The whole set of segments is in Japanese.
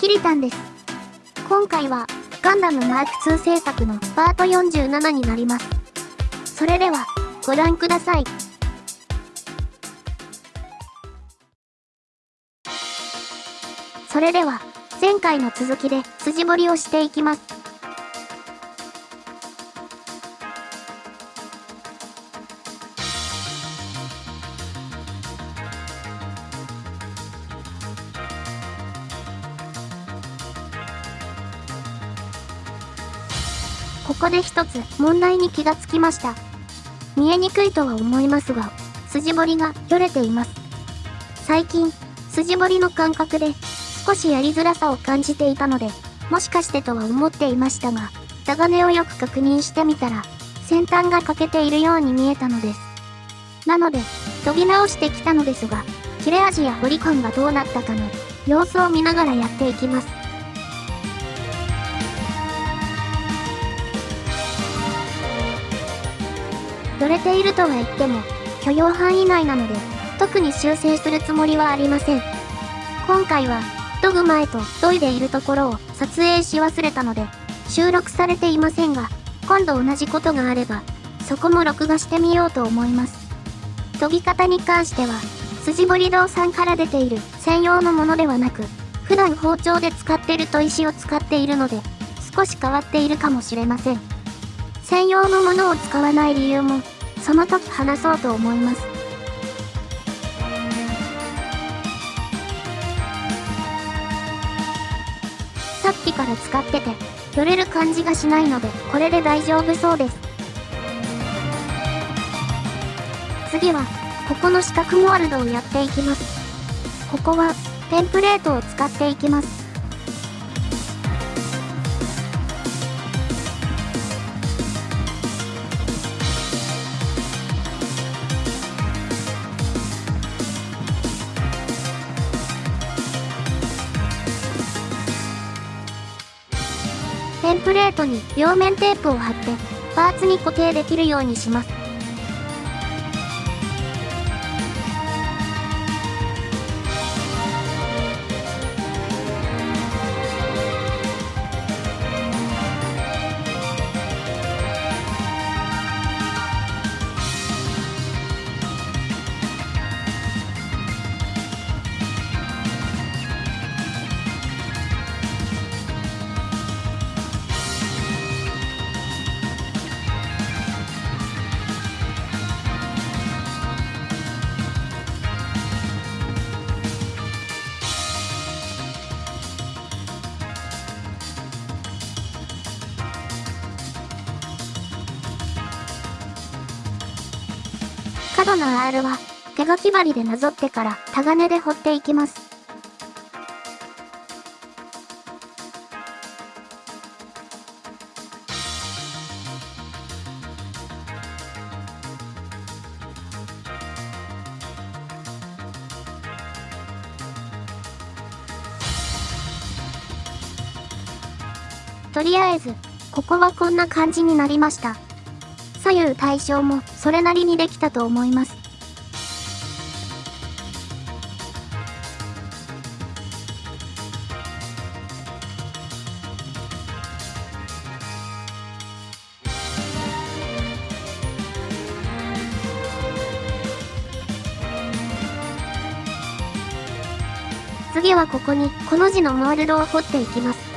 キリタンです。今回は、ガンダムマーク2制作のパート47になります。それでは、ご覧ください。それでは、前回の続きで筋彫りをしていきます。ここで一つ問題に気がつきました。見えにくいとは思いますが、筋彫りがよれています。最近、筋彫りの感覚で少しやりづらさを感じていたので、もしかしてとは思っていましたが、タガネをよく確認してみたら、先端が欠けているように見えたのです。なので、研ぎ直してきたのですが、切れ味や彫り感がどうなったかの様子を見ながらやっていきます。どれているとは言っても、許容範囲内なので、特に修正するつもりはありません。今回は、研ぐ前と研いでいるところを撮影し忘れたので、収録されていませんが、今度同じことがあれば、そこも録画してみようと思います。研ぎ方に関しては、筋彫り堂さんから出ている専用のものではなく、普段包丁で使ってる砥石を使っているので、少し変わっているかもしれません。専用のものを使わない理由も、その時話そうと思います。さっきから使ってて、よれる感じがしないので、これで大丈夫そうです。次は、ここの四角モールドをやっていきます。ここは、テンプレートを使っていきます。テンプレートに両面テープを貼ってパーツに固定できるようにします。角の R は手書き針でなぞってからタガネで彫っていきます。とりあえず、ここはこんな感じになりました。左右対称もそれなりにできたと思います。次はここにこの字のモールドを彫っていきます。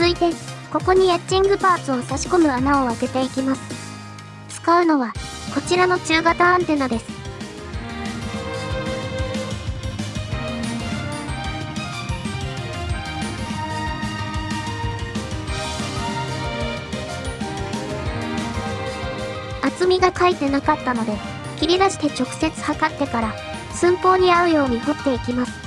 続いて、ここにエッチングパーツを差し込む穴を開けていきます。使うのは、こちらの中型アンテナです。厚みが書いてなかったので、切り出して直接測ってから、寸法に合うように掘っていきます。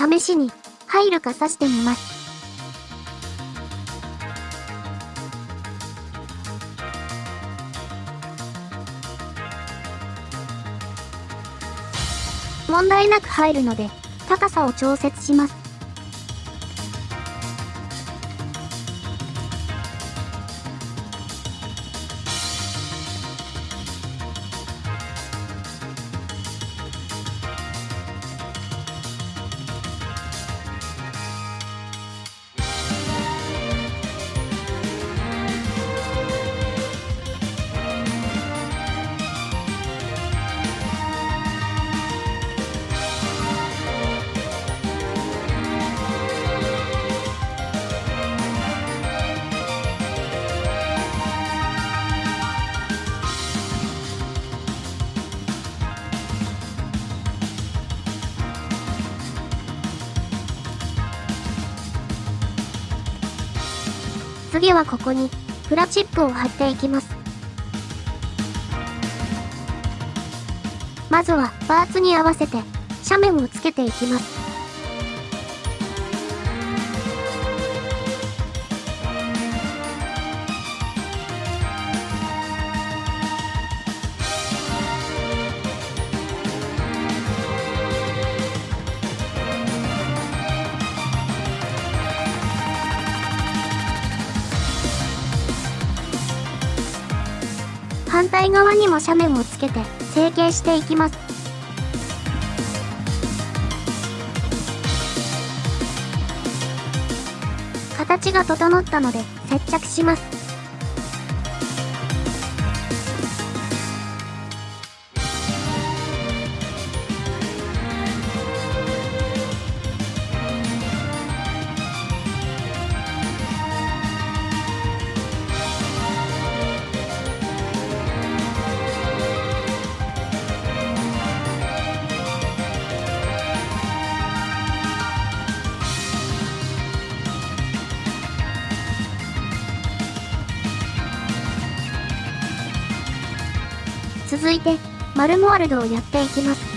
試しに入るか刺してみます。問題なく入るので、高さを調節します。次はここに、プラチップを貼っていきます。まずは、パーツに合わせて、斜面をつけていきます。対側にも斜面をつけて成形していきます。形が整ったので接着します。続いて、マルモワルドをやっていきます。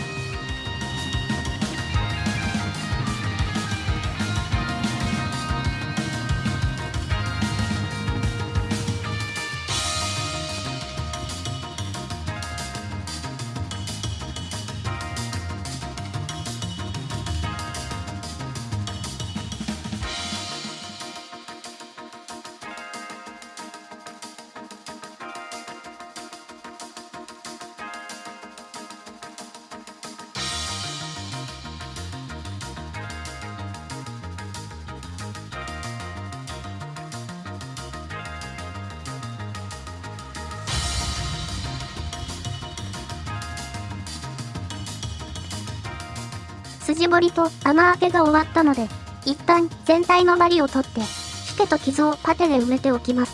筋彫りと穴開けが終わったので、一旦全体のバリを取って、シケと傷をパテで埋めておきます。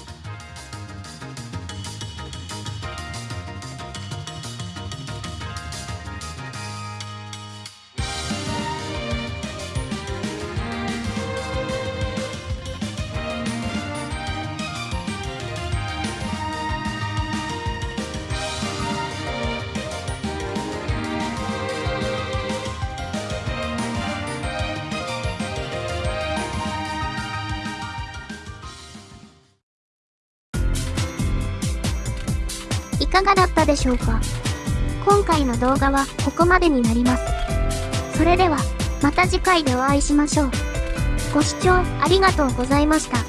かがだったでしょうか？今回の動画はここまでになります。それでは、また次回でお会いしましょう。ご視聴ありがとうございました。